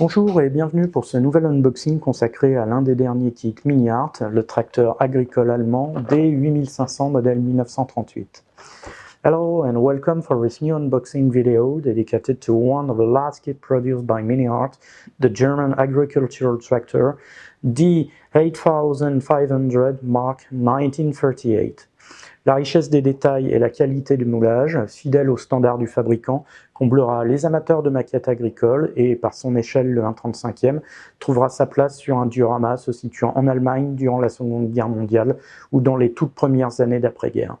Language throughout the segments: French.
Bonjour et bienvenue pour ce nouvel unboxing consacré à l'un des derniers kits Mini-Art, le tracteur agricole allemand D8500 modèle 1938. Hello and welcome for this new unboxing video dedicated to one of the last kits produced by Mini-Art, the German agricultural tractor D8500 Mark 1938. La richesse des détails et la qualité du moulage, fidèle aux standards du fabricant, comblera les amateurs de maquettes agricoles et, par son échelle le 1,35e, trouvera sa place sur un diorama se situant en Allemagne durant la Seconde Guerre mondiale ou dans les toutes premières années d'après-guerre.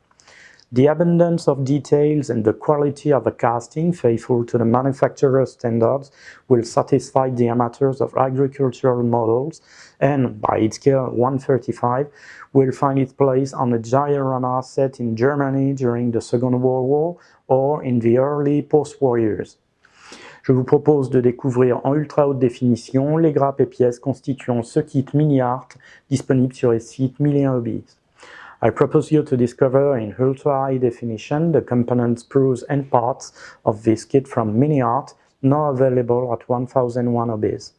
The abundance of details and the quality of the casting, faithful to the manufacturer's standards, will satisfy the amateurs of agricultural models and, by its scale 135, will find its place on a diorama set in Germany during the Second World War or in the early post-war years. Je vous propose de découvrir en ultra haute définition les grappes et pièces constituant ce kit mini-art disponible sur les sites 1001 Hobbies. I propose you to discover in ultra high definition the components, screws and parts of this kit from Mini-Art, now available at 1001 Hobbies.